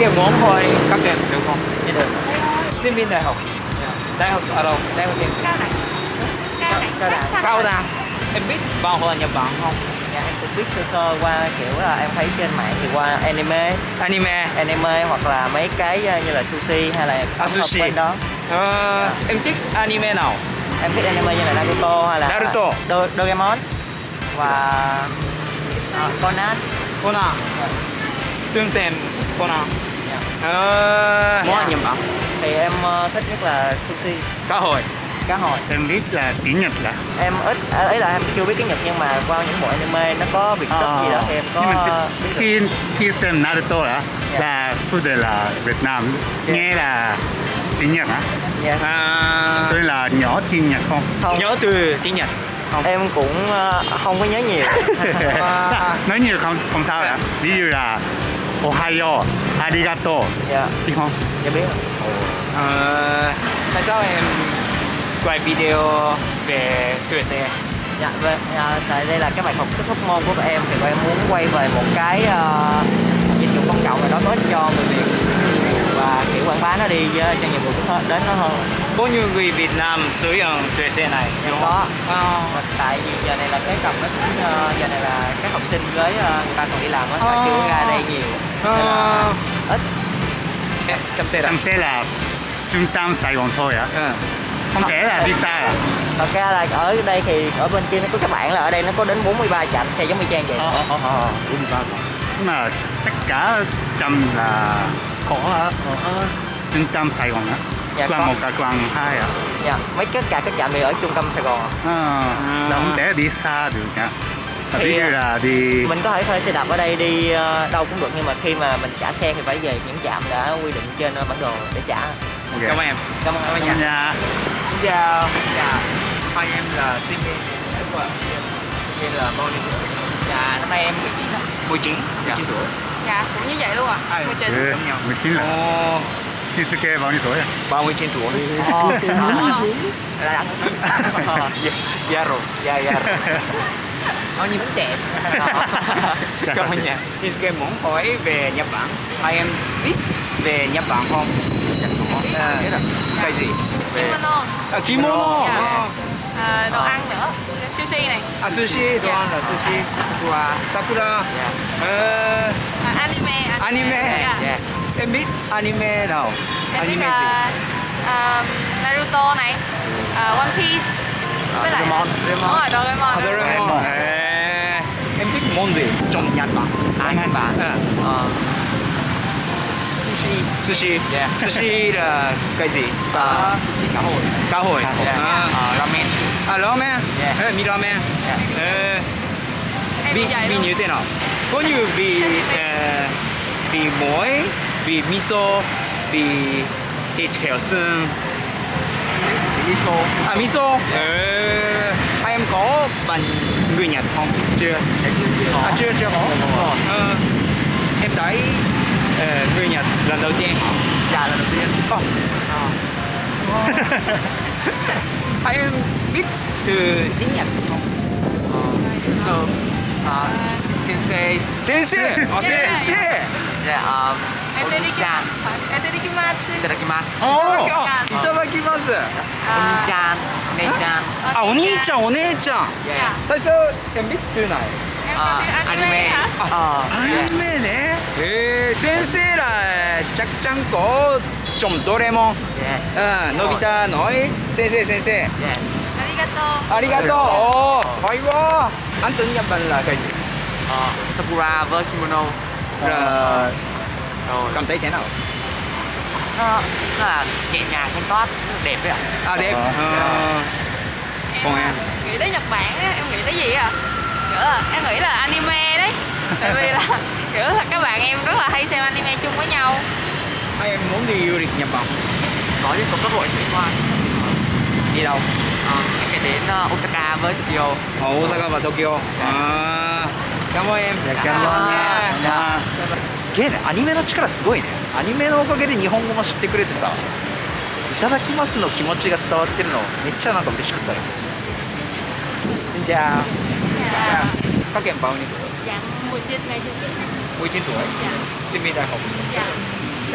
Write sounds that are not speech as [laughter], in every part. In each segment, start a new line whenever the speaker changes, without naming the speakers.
Cái muốn hỏi các em được không?
Dạ được.
Sinh viên đại học. Đại học ở đâu? Đại học gì?
cao đẳng cao đẳng
Cao đẳng.
Em biết văn hóa Nhật Bản không?
Dạ em cũng biết sơ sơ qua kiểu là em thấy trên mạng thì qua anime,
Anime.
anime hoặc là mấy cái ờ, như là sushi hay là thực
sushi.
bên đó.
Ờ, em thích anime nào?
Em thích anime như là Naruto hay là
Naruto.
Do, Doraemon và ờ, Conan.
Conan. Tương Sen Conan.
Dạ.
Ờ, món ăn Bản.
Thì em ờ, thích nhất là sushi,
Cá hồi.
cá hồi.
Em biết là tiếng Nhật là
Em ít à, ấy là em chưa biết tiếng Nhật nhưng mà qua những bộ anime nó có việc sub gì đó thì em có biết
khi khi xem Naruto là
Dạ.
là phụ đề là Việt Nam
Dạ.
nghe là tiếng Nhật á
Dạ.
À,
tôi là nhỏ tiếng Nhật không
Không,
nhớ từ tiếng Nhật. Không.
em cũng ờ, không có nhớ nhiều.
À, [laughs] [laughs]
nói nhiều không không sao cả ví dụ là Ohayo arigato
dạ,
biết không
dạ biết.
ờ, tại sao em quay video về tuổi xe?
Dạ, vâng, à, tại đây là cái bài học kết thúc môn của các em thì em muốn quay về một cái ờ, dịch vụ công cộng nào đó có ích cho người Việt và kiểu quảng bá nó đi ờ, cho nhiều người đến nó hơn.
Bao nhiêu người Việt Nam sử dụng tuổi xe này?
Em có.
Ờ.
Và tại vì giờ này là cái cầm nó cũng ờ, giờ này là các học sinh với ờ, người ta còn đi làm á,
Ờ.
họ chưa ra đây nhiều. Là
Ờ.
ít.
Xe
em sẽ là trung tâm Sài Gòn thôi á
Ờ.
không thể là đi xa à
Thật ra là ở đây thì ở bên kia nó có các bạn là ở đây nó có đến 43 trạm xe giống như Trang vậy.
ờ ờ ờ rồi nhưng mà tất cả chăm là có ở trung tâm Sài Gòn á
Dạ,
là
có.
một cái quán hai á
Dạ, mấy tất cả các trạm đều ở trung tâm Sài Gòn.
Ờ, là không thể đi xa được nha
Thì,
là đi
Mình có thể thuê xe đạp ở đây đi ờ, đâu cũng được nhưng mà khi mà mình trả xe thì phải về những trạm đã quy định trên ờ, bản đồ để trả.
Ok.
Cảm ơn em.
Cảm ơn
Cảm ơn
anh.
Dạ.
Xin chào. Dạ. Hai em là sinh viên. Sinh là bao nhiêu tuổi?
Dạ, năm nay em 19 ạ.
19. 19 tuổi.
dạ cũng như vậy luôn ạ
À,
19
Ừ,
giống nhau.
19 là
Ồ,
Shisuke bao nhiêu tuổi à?
39 tuổi.
Ồ,
Ờ.
là đẳng.
Dạ, dạ rồi. Dạ, dạ rồi. [laughs]
Bao nhiêu cũng trẻ. [laughs]
Cảm ơn nha. Shinsuke muốn hỏi về Nhật Bản. Hai em biết về Nhật Bản không? À, biết rồi. Cái gì? Về...
kimono
À, kimono.
Dạ.
À,
à, đồ ăn nữa sushi này
à sushi, đồ ăn là sushi. Sakura. Sakura.
Dạ.
Ờ,
à, anime
anime.
dạ.
Dạ.
Em biết anime nào?
em biết
anime
là à, Naruto này à, One Piece với lại
Doraemon,
đúng rồi Doraemon?
À, Doraemon. À, em thích món gì trong Nhật Bản?
Ai Nhật Bản?
À.
Ờ, sushi.
Sushi.
Dạ. [laughs]
Sushi là cái gì?
Ờ, sushi cá hồi.
Cá hồi. À,
Ờ, ramen.
à ramen. Ờ, mì ramen. Ờ,
em
vị vị như thế nào? Có như vị ờ, vị muối, vị miso, vị thịt heo xương
Miso.
À miso. Ờ, hai em có bằng người Nhật không? Chưa.
Dạ, chưa chưa có.
À chưa chưa có.
Đúng rồi.
Ờ, em thấy ờ, người Nhật lần đầu tiên.
Dạ là đầu tiên.
Ồ, [laughs]
Ờ.
hai em biết từ
tiếng Nhật không? Ờ, so, ờ, sensei.
sensei. À, sensei.
Dạ, ờ,
em tên đi kim
Chan.
em tên đi kim
Itadakimasu.
Ồ, à, いただきます。
兄ち
ゃんお姉ちゃん。あお兄ちゃんお姉ちゃん。
大
将見てないあ
ア
ニ
メあア
ニ
メ
ねへ
え先生らちゃくちゃん
こ
ちょんどれ
も
う
ん。のび太のい。先生先生あ
りがとう。
あ
り
がとう。おはいわアントニアバンラあ
Nó, nó là nhẹ nhàng thanh toát, đẹp đấy ạ.
À đẹp.
Ờ.
Ờ,
em
Còn em?
à, nghĩ tới Nhật Bản á, em nghĩ tới gì à kiểu là em nghĩ là anime đấy [laughs] tại vì là kiểu là các bạn em rất là hay xem anime chung với nhau
Hai em muốn đi du lịch Nhật Bản.
Có chứ, có cơ hội đi qua.
Đi đâu?
Ờ, em phải đến ờ, Osaka với Tokyo.
Ở Osaka và Tokyo. À, カモエ
ンやカ
モ
エン
すげえね。アニメの力すごいね。アニメのおかげで日本語も知ってくれてさいただきますの気持ちが伝わってるのめっちゃなんか嬉しかったよ。じゃ
あ
かけんパウ
ニもう一
度来
て
もう一度
来
てもう一
度来てもう一度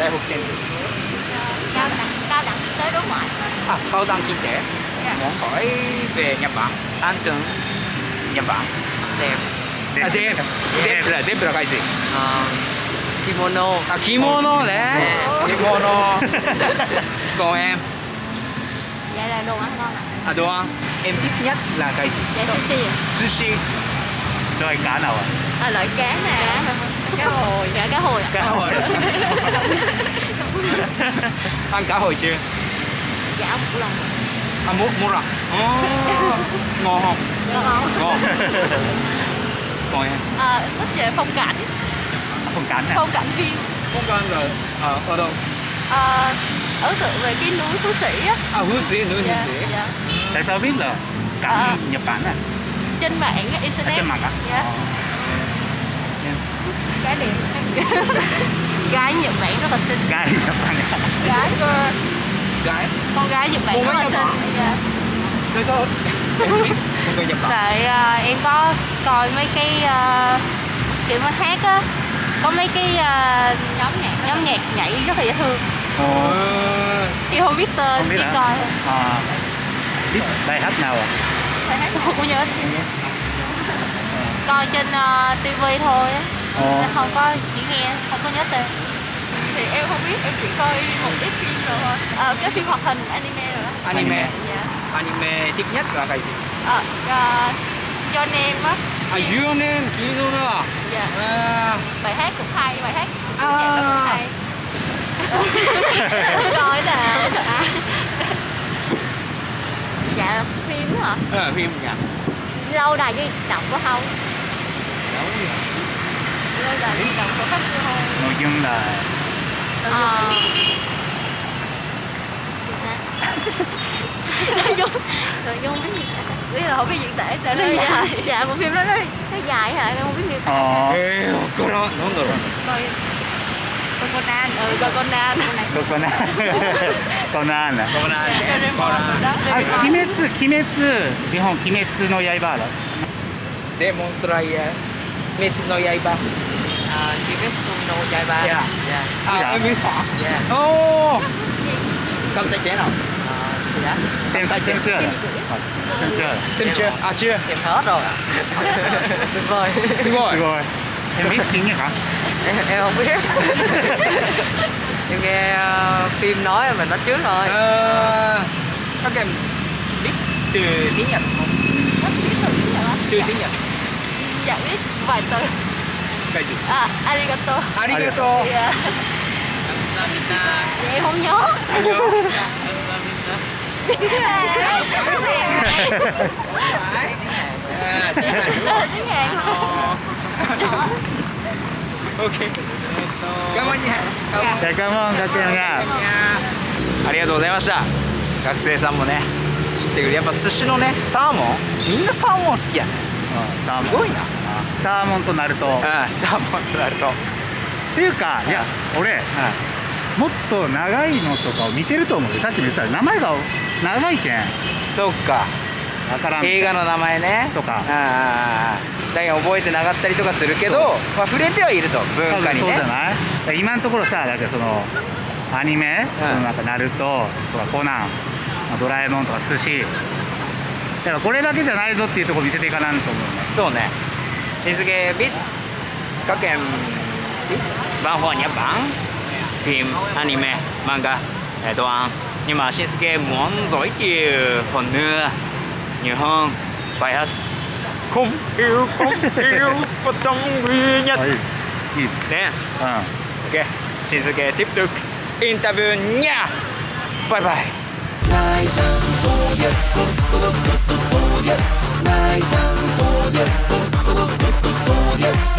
来
て。もう一あ、
高
段金で、もうかわいい
べ、やっ、で。
À đẹp. Đẹp. Là đẹp là cái gì?
Ờ, kimono.
À kimono đấy kimono. [laughs] Còn em?
Dạ là đồ ăn ngon ạ.
À đồ ăn. Em thích nhất là cái gì?
Dạ sushi ạ.
Sushi.
Loại cá nào ạ?
À, loại cá nè. Cá hồi. Dạ cá hồi ạ.
Cá hồi. [laughs] Ăn cá hồi chưa?
Dạ một lần.
À mua mua rồi oh, ngon không?
Ngon.
Ngon [laughs] còn em
à, thích về phong cảnh.
Không cắn à
phong cảnh viên
không có ăn rồi ở ở đâu?
À, ấn tượng về cái núi phú sĩ á.
À Hú Sĩ núi Hú
dạ,
Sĩ.
dạ.
tại sao biết là cắn
À.
Nhật Bản à
trên mạng á, internet.
trên mặt à
dạ. Gái đẹp. [laughs] Gái nhật bản rất là xinh.
Gái Nhật Bản. À
gái girl
gái.
con gái nhật bản rất là xinh. Dạ.
tại sao? Em biết
tại à, em có coi mấy cái à, kiểu mà hát á. Có mấy cái à, nhóm nhạc nhóm nhạc nhảy rất là dễ thương.
Ồ,
em không biết tên
không biết
chỉ
hả?
coi.
À, biết bài hát nào à?
Bài hát tôi không nhớ. Coi trên uh, tivi thôi á.
Ồ.
Nên không có chỉ nghe không có nhớ tên. Thì em không biết em chỉ coi một ít phim rồi thôi. Ờ, cái phim hoạt hình anime rồi đó.
Anime.
dạ.
Anime thích nhất là cái gì
ờ uh, do nem á?
À Your Name Kimono
dạ.
À.
Bài hát cũng hay bài hát
À.
nhạc nó cũng hay. Coi nào à. dạ phim đó hả?
Ờ, phim nhỉ
lâu đài di động của không lâu đài di động. Của khách chưa không
nội dung là
Ờ. nội dung nội dung cái gì ý là không biết diễn tả sao nó dài. [laughs] dạ bộ phim đó nó, nó dài hả? Không biết miêu tả.
Ờ.
Cô nó nó rồi.
Coi. Conan. Ừ coi Conan.
Coi
Conan. [laughs]
Conan à? Conan. Dạ, Conan. À dạ. Kimetsu Kimetsu.
Nhật Bản Kimetsu no Yaiba đó. Demon Slayer. Kimetsu no Yaiba.
Ờ, Kimetsu no Yaiba.
Dạ.
Dạ.
À em biết hả?
Dạ.
Ô dạ. không thể chế nào.
Ờ, dạ.
Xem xem chưa? rồi xem chưa?
Xem chưa? À chưa?
Xem hết rồi. [laughs] Tuyệt vời.
Xin lỗi.
Rồi em biết tiếng nhật hả?
Em, em không biết. [laughs] Em nghe ờ, phim nói mình nói trước rồi
ờ các em biết từ tiếng nhật không?
Biết từ tiếng Nhật á
từ tiếng nhật.
Dạ biết vài từ.
Cái gì
à arigato.
Arigato.
Dạ. Dạ, em không nhớ
ok cảm ơn nha cảm ơn
じゃあ
りがとうございました学生さんもね知ってくれやっぱ寿司のねサーモン。みんなサーモン好きやね。
サーモン
すごいな
サーモンとナルトっ
うんサーモンとなると。
ていうかいや俺もっと長いのとかを見てると思うよ。さっきも言ってた。名前が長いけん。
そうか。
わからん。
映画の名前ね。
とか。
ああだけど覚えてなかったりとかするけど、まあ、触れてはいると文化にね。
そうじゃない？今のところさだからそのアニメ、そのなんかナルト？とかコナン？まあドラえもん？とか寿司？だからこれだけじゃないぞっていうところ見せていかないと思うね。
そうね。日付 biết các em biết văn hóa Nhật Bản phim anime manga eh, đồ ăn nhưng mà Shinsuke muốn giới thiệu hơn nữa nhiều hơn bài hát không yêu không yêu và trong duy nhất
はいいい
nè
うん
ok Shinsuke tiếp tục interview nha bye bye
Night and oh yeah, oh, oh, oh, oh, oh, yeah. Night and oh yeah, oh,